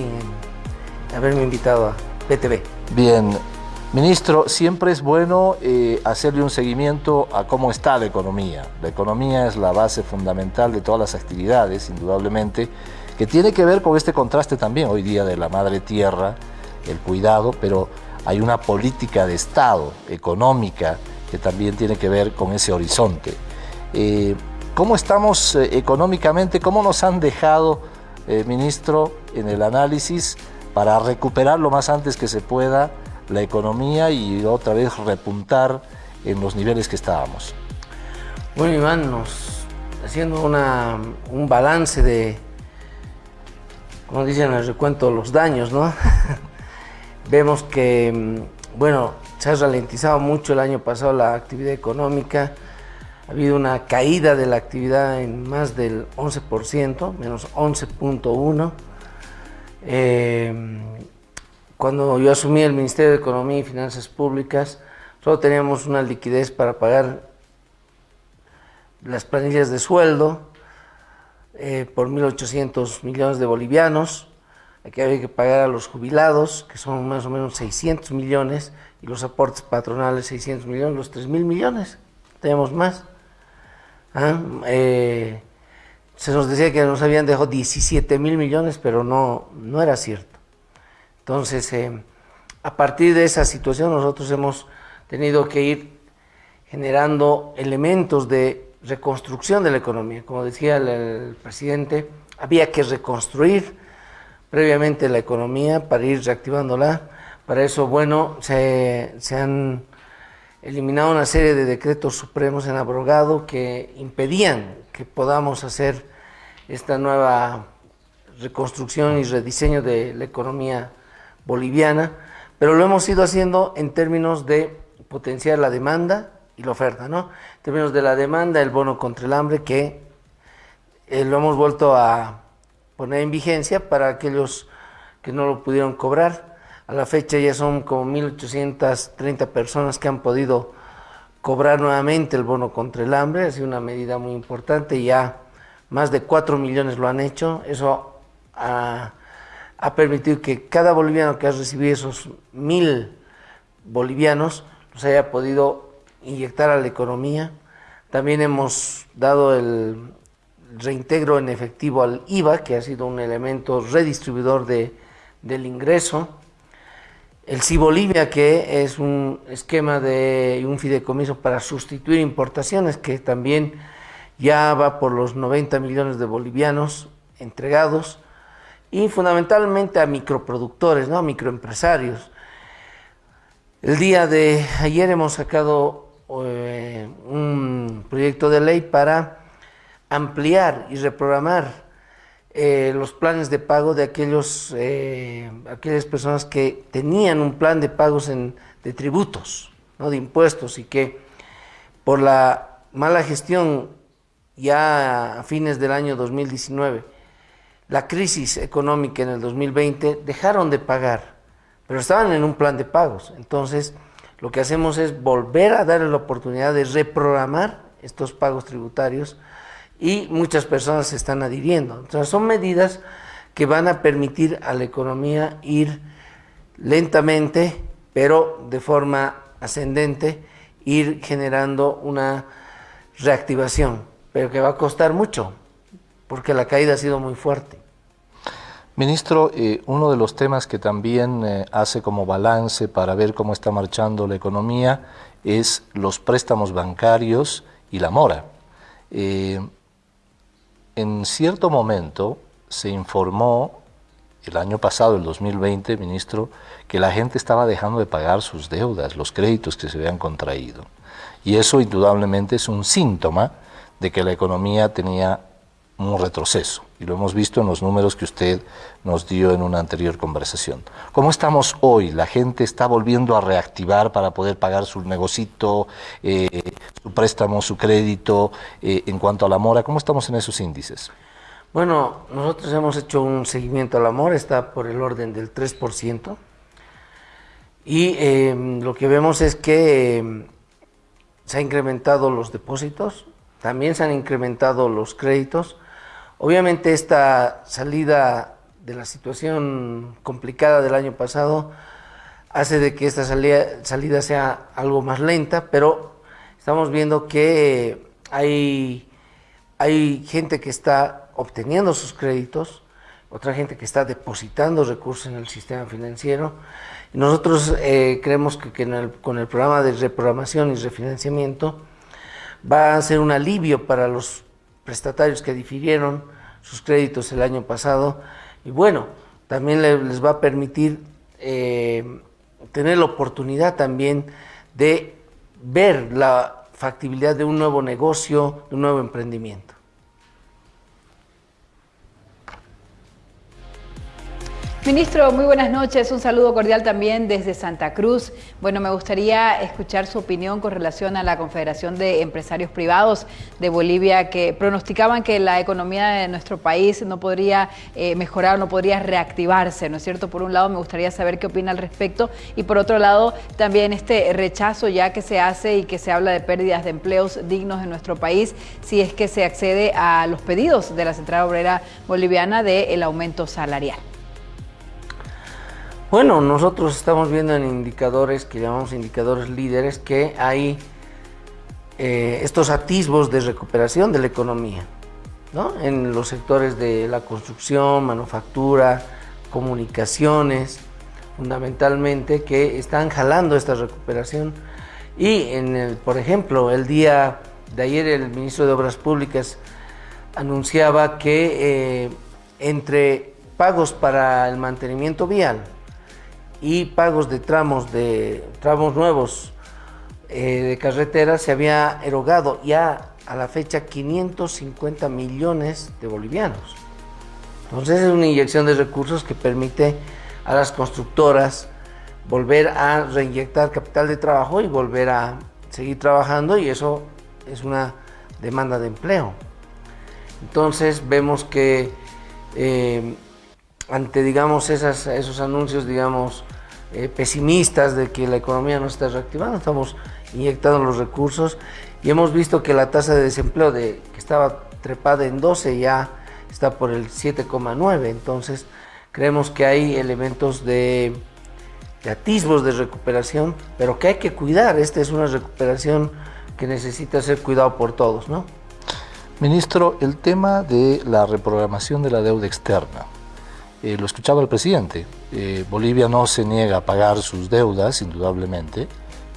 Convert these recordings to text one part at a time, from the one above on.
en haberme invitado a PTV. Bien, Ministro, siempre es bueno eh, hacerle un seguimiento a cómo está la economía. La economía es la base fundamental de todas las actividades, indudablemente, que tiene que ver con este contraste también hoy día de la madre tierra, el cuidado, pero hay una política de Estado económica que también tiene que ver con ese horizonte. Eh, ¿Cómo estamos eh, económicamente? ¿Cómo nos han dejado, ministro, en el análisis para recuperar lo más antes que se pueda la economía y otra vez repuntar en los niveles que estábamos. Bueno, Iván, nos, haciendo una, un balance de, como dicen en el recuento, los daños, ¿no? Vemos que, mm, bueno, se ha ralentizado mucho el año pasado la actividad económica, ha habido una caída de la actividad en más del 11%, menos 11.1%. Eh, cuando yo asumí el Ministerio de Economía y Finanzas Públicas, solo teníamos una liquidez para pagar las planillas de sueldo eh, por 1.800 millones de bolivianos. Aquí había que pagar a los jubilados, que son más o menos 600 millones, y los aportes patronales 600 millones, los 3.000 millones. Tenemos más. Ah, eh, se nos decía que nos habían dejado 17 mil millones, pero no, no era cierto. Entonces, eh, a partir de esa situación nosotros hemos tenido que ir generando elementos de reconstrucción de la economía. Como decía el, presidente, había que reconstruir previamente la economía para ir reactivándola. Para eso, bueno, se, se han eliminado una serie de decretos supremos en abrogado que impedían que podamos hacer esta nueva reconstrucción y rediseño de la economía boliviana, pero lo hemos ido haciendo en términos de potenciar la demanda y la oferta, ¿no? En términos de la demanda, el bono contra el hambre, que eh, lo hemos vuelto a poner en vigencia para aquellos que no lo pudieron cobrar. A la fecha ya son como 1.830 personas que han podido cobrar nuevamente el bono contra el hambre, ha sido una medida muy importante, ya más de 4 millones lo han hecho, eso ha permitido que cada boliviano que ha recibido esos mil bolivianos los haya podido inyectar a la economía. También hemos dado el reintegro en efectivo al IVA, que ha sido un elemento redistribuidor de, del ingreso. El Cibolivia, que es un esquema de un fideicomiso para sustituir importaciones, que también ya va por los 90 millones de bolivianos entregados y fundamentalmente a microproductores, ¿no? a microempresarios. El día de ayer hemos sacado eh, un proyecto de ley para ampliar y reprogramar eh, los planes de pago de aquellos, eh, aquellas personas que tenían un plan de pagos en, de tributos, ¿no? de impuestos, y que por la mala gestión ya a fines del año 2019 la crisis económica en el 2020 dejaron de pagar, pero estaban en un plan de pagos. Entonces, lo que hacemos es volver a darle la oportunidad de reprogramar estos pagos tributarios y muchas personas se están adhiriendo. Entonces, son medidas que van a permitir a la economía ir lentamente, pero de forma ascendente, ir generando una reactivación, pero que va a costar mucho, porque la caída ha sido muy fuerte. Ministro, eh, uno de los temas que también eh, hace como balance para ver cómo está marchando la economía es los préstamos bancarios y la mora. Eh, en cierto momento se informó el año pasado, el 2020, ministro, que la gente estaba dejando de pagar sus deudas, los créditos que se habían contraído. Y eso indudablemente es un síntoma de que la economía tenía un retroceso y lo hemos visto en los números que usted nos dio en una anterior conversación. ¿Cómo estamos hoy? ¿La gente está volviendo a reactivar para poder pagar su negocito, eh, su préstamo, su crédito eh, en cuanto a la mora? ¿Cómo estamos en esos índices? Bueno, nosotros hemos hecho un seguimiento a la mora, está por el orden del 3%, y em, lo que vemos es que em, se han incrementado los depósitos, también se han incrementado los créditos, Obviamente esta salida de la situación complicada del año pasado hace de que esta salida, sea algo más lenta, pero estamos viendo que hay, hay gente que está obteniendo sus créditos, otra gente que está depositando recursos en el sistema financiero. Nosotros eh, creemos que, con el programa de reprogramación y refinanciamiento va a ser un alivio para los prestatarios que difirieron sus créditos el año pasado y bueno, también les va a permitir eh, tener la oportunidad también de ver la factibilidad de un nuevo negocio, de un nuevo emprendimiento. Ministro, muy buenas noches. Un saludo cordial también desde Santa Cruz. Bueno, me gustaría escuchar su opinión con relación a la Confederación de Empresarios Privados de Bolivia que pronosticaban que la economía de nuestro país no podría eh, mejorar, no podría reactivarse, ¿no es cierto? Por un lado, me gustaría saber qué opina al respecto y por otro lado, también este rechazo ya que se hace y que se habla de pérdidas de empleos dignos en nuestro país si es que se accede a los pedidos de la Central Obrera Boliviana del aumento salarial. Bueno, nosotros estamos viendo en indicadores que llamamos indicadores líderes que hay eh, estos atisbos de recuperación de la economía, ¿no? En los sectores de la construcción, manufactura, comunicaciones, fundamentalmente, que están jalando esta recuperación. Y, en el, por ejemplo, el día de ayer el ministro de Obras Públicas anunciaba que eh, entre pagos para el mantenimiento vial, y pagos de tramos de tramos nuevos eh, de carretera se había erogado ya a la fecha 550 millones de bolivianos. Entonces es una inyección de recursos que permite a las constructoras volver a reinyectar capital de trabajo y volver a seguir trabajando y eso es una demanda de empleo. Entonces vemos que eh, ante digamos esos anuncios digamos eh, pesimistas de que la economía no está reactivando, estamos inyectando los recursos y hemos visto que la tasa de desempleo de, que estaba trepada en 12 ya está por el 7,9, entonces creemos que hay elementos de, de atisbos de recuperación, pero que hay que cuidar, esta es una recuperación que necesita ser cuidado por todos, ¿no? Ministro, el tema de la reprogramación de la deuda externa, eh, lo escuchaba el presidente, eh, Bolivia no se niega a pagar sus deudas, indudablemente,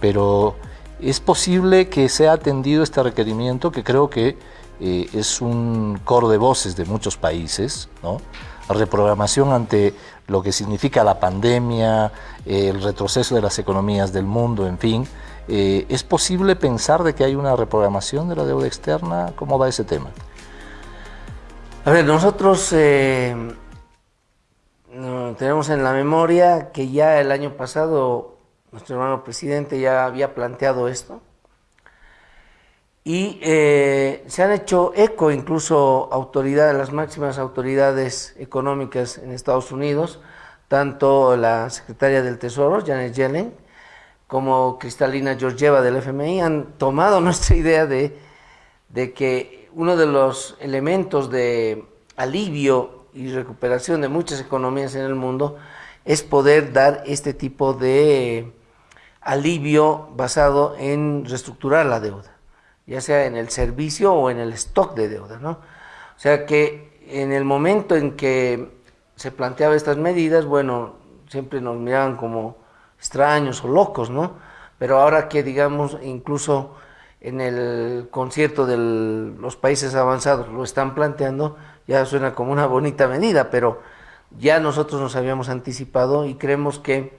pero es posible que sea atendido este requerimiento que creo que eh, es un coro de voces de muchos países, ¿no? reprogramación ante lo que significa la pandemia, el retroceso de las economías del mundo, en fin. ¿Es posible pensar de que hay una reprogramación de la deuda externa? ¿Cómo va ese tema? A ver, nosotros tenemos en la memoria que ya el año pasado nuestro hermano presidente ya había planteado esto. Y eh, se han hecho eco incluso autoridades, las máximas autoridades económicas en Estados Unidos, tanto la secretaria del Tesoro, Janet Yellen, como Cristalina Georgieva del FMI, han tomado nuestra idea de, de que uno de los elementos de alivio y recuperación de muchas economías en el mundo es poder dar este tipo de alivio basado en reestructurar la deuda, ya sea en el servicio o en el stock de deuda, ¿no? O sea que en el momento en que se planteaba estas medidas, bueno, siempre nos miraban como extraños o locos, ¿no? Pero ahora que digamos incluso en el concierto de los países avanzados lo están planteando, ya suena como una bonita medida, pero ya nosotros nos habíamos anticipado y creemos que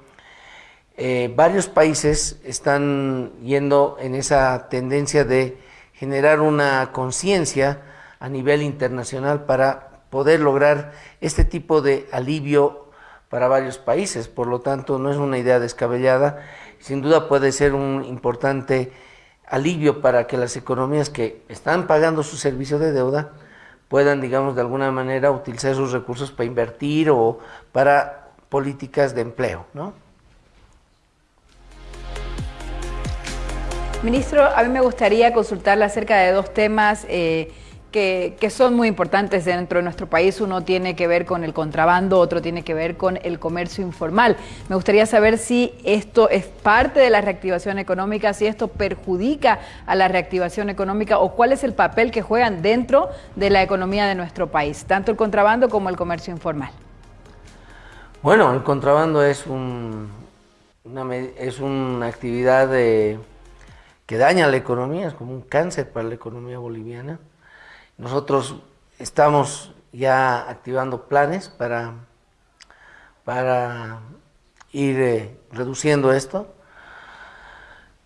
eh, varios países están yendo en esa tendencia de generar una conciencia a nivel internacional para poder lograr este tipo de alivio para varios países. Por lo tanto, no es una idea descabellada, sin duda puede ser un importante alivio para que las economías que están pagando su servicio de deuda puedan, digamos, de alguna manera utilizar esos recursos para invertir o para políticas de empleo, ¿no? Ministro, a mí me gustaría consultarle acerca de dos temas eh, que, son muy importantes dentro de nuestro país. Uno tiene que ver con el contrabando, otro tiene que ver con el comercio informal. Me gustaría saber si esto es parte de la reactivación económica, si esto perjudica a la reactivación económica o cuál es el papel que juegan dentro de la economía de nuestro país, tanto el contrabando como el comercio informal. Bueno, el contrabando es, un, una, es una actividad que daña la economía, es como un cáncer para la economía boliviana. Nosotros estamos ya activando planes para, para ir eh, reduciendo esto.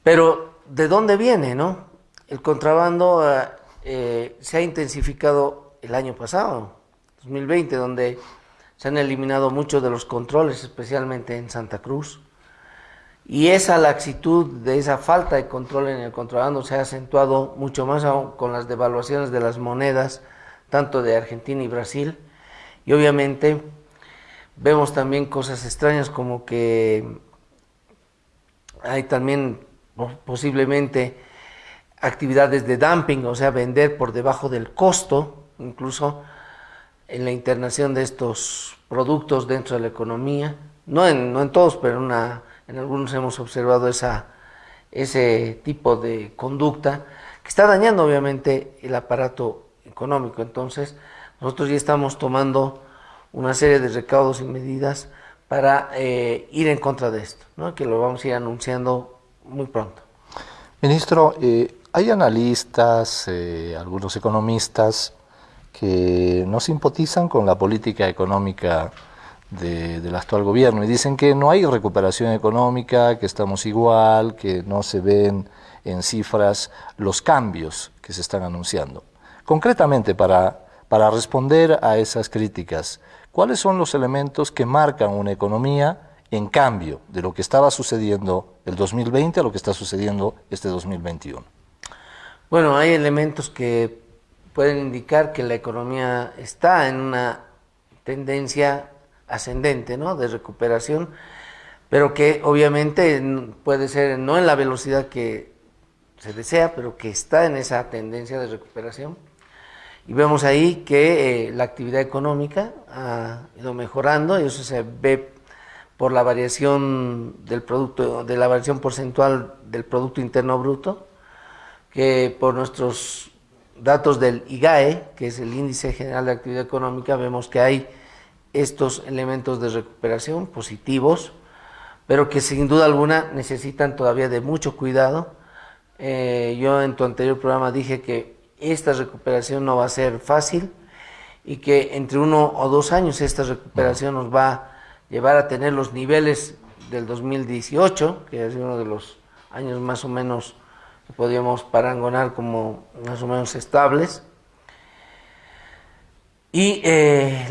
Pero, ¿de dónde viene, no? El contrabando eh, eh, se ha intensificado el año pasado, 2020, donde se han eliminado muchos de los controles, especialmente en Santa Cruz. Y esa laxitud de esa falta de control en el contrabando se ha acentuado mucho más aún con las devaluaciones de las monedas, tanto de Argentina y Brasil. Y obviamente vemos también cosas extrañas como que hay también posiblemente actividades de dumping, o sea, vender por debajo del costo, incluso en la internación de estos productos dentro de la economía. No en, no en todos, pero una, en algunos hemos observado ese tipo de conducta que está dañando obviamente el aparato económico. Entonces, nosotros ya estamos tomando una serie de recaudos y medidas para eh, ir en contra de esto, que lo vamos a ir anunciando muy pronto. Ministro, eh, hay analistas, eh, algunos economistas, que no simpatizan con la política económica del actual gobierno y dicen que no hay recuperación económica, que estamos igual, que no se ven en cifras los cambios que se están anunciando. Concretamente, para, para responder a esas críticas, ¿cuáles son los elementos que marcan una economía en cambio de lo que estaba sucediendo el 2020 a lo que está sucediendo este 2021? Bueno, hay elementos que pueden indicar que la economía está en una tendencia ascendente, ¿no? De recuperación, pero que obviamente puede ser no en la velocidad que se desea, pero que está en esa tendencia de recuperación. Y vemos ahí que eh, la actividad económica ha ido mejorando y eso se ve por la variación del producto, de la variación porcentual del Producto Interno Bruto, que por nuestros datos del IGAE, que es el Índice General de Actividad Económica, vemos que hay estos elementos de recuperación positivos, pero que sin duda alguna necesitan todavía de mucho cuidado. Eh, yo en tu anterior programa dije que esta recuperación no va a ser fácil y que entre uno o dos años esta recuperación nos va a llevar a tener los niveles del 2018, que es uno de los años más o menos podríamos parangonar como más o menos estables. Y eh,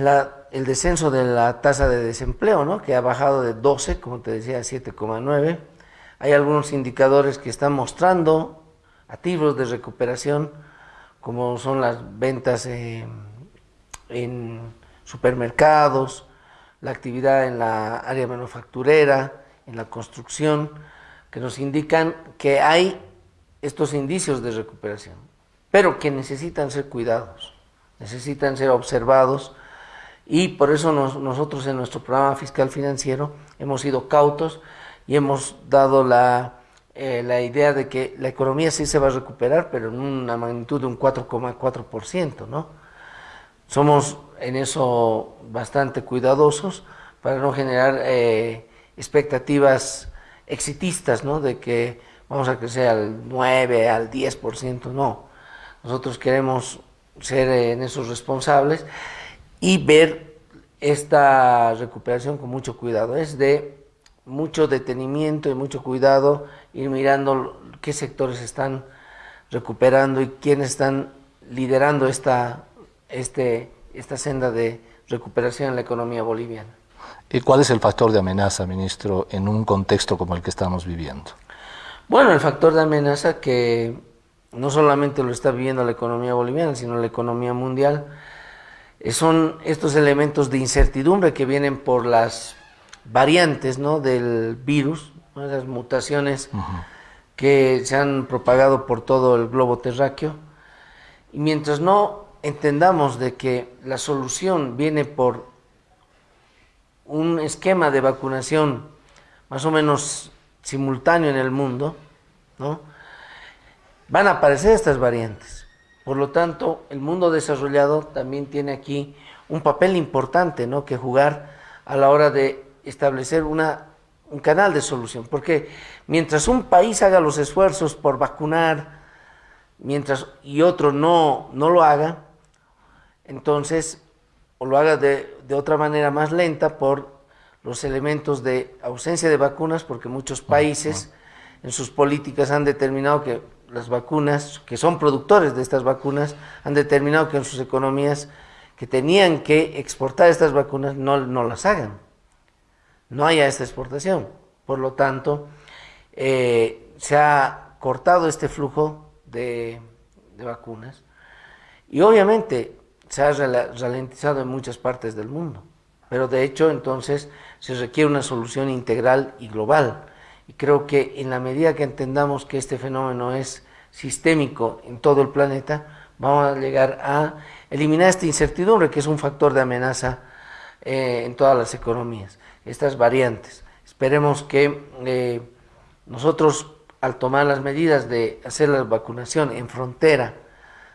el descenso de la tasa de desempleo, ¿no? que ha bajado de 12, como te decía, a 7,9. Hay algunos indicadores que están mostrando activos de recuperación, como son las ventas en supermercados, la actividad en la área manufacturera, en la construcción, que nos indican que hay estos indicios de recuperación, pero que necesitan ser cuidados, necesitan ser observados y por eso nosotros en nuestro programa fiscal financiero hemos sido cautos y hemos dado la, eh, la idea de que la economía sí se va a recuperar, pero en una magnitud de un 4,4%, ¿no? Somos en eso bastante cuidadosos para no generar eh, expectativas exitistas, ¿no? De que vamos a crecer al 9, al 10%, no. Nosotros queremos ser en esos responsables y ver esta recuperación con mucho cuidado. Es de mucho detenimiento y mucho cuidado ir mirando qué sectores están recuperando y quiénes están liderando esta, este, esta senda de recuperación en la economía boliviana. ¿Y cuál es el factor de amenaza, ministro, en un contexto como el que estamos viviendo? Bueno, el factor de amenaza que no solamente lo está viviendo la economía boliviana, sino la economía mundial, son estos elementos de incertidumbre que vienen por las variantes ¿no? del virus, las mutaciones que se han propagado por todo el globo terráqueo. Y mientras no entendamos de que la solución viene por un esquema de vacunación más o menos simultáneo en el mundo, ¿no? van a aparecer estas variantes. Por lo tanto, el mundo desarrollado también tiene aquí un papel importante ¿no? que jugar a la hora de establecer una, un canal de solución. Porque mientras un país haga los esfuerzos por vacunar, mientras y otro no, no lo haga, entonces, o lo haga de, de otra manera más lenta por los elementos de ausencia de vacunas, porque muchos países en sus políticas han determinado que las vacunas, que son productores de estas vacunas, han determinado que en sus economías que tenían que exportar estas vacunas no, no las hagan. No haya esta exportación. Por lo tanto, eh, se ha cortado este flujo de, de vacunas y obviamente se ha ralentizado en muchas partes del mundo. Pero de hecho, entonces, se requiere una solución integral y global. Y creo que en la medida que entendamos que este fenómeno es sistémico en todo el planeta, vamos a llegar a eliminar esta incertidumbre que es un factor de amenaza eh, en todas las economías, estas variantes. Esperemos que eh, nosotros al tomar las medidas de hacer la vacunación en frontera,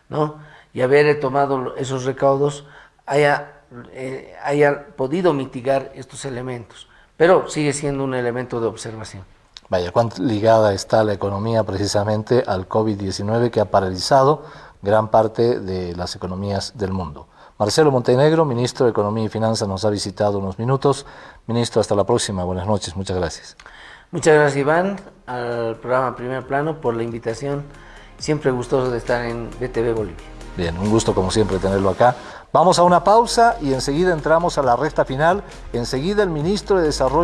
¿no? y haber tomado esos recaudos, haya eh, haya podido mitigar estos elementos, pero sigue siendo un elemento de observación. Vaya, cuán ligada está la economía precisamente al COVID-19 que ha paralizado gran parte de las economías del mundo. Marcelo Montenegro, ministro de Economía y Finanzas, nos ha visitado unos minutos. Ministro, hasta la próxima. Buenas noches, muchas gracias. Muchas gracias, Iván, al programa Primer Plano por la invitación. Siempre gustoso de estar en BTV Bolivia. Bien, un gusto como siempre tenerlo acá. Vamos a una pausa y enseguida entramos a la recta final. Enseguida el ministro de Desarrollo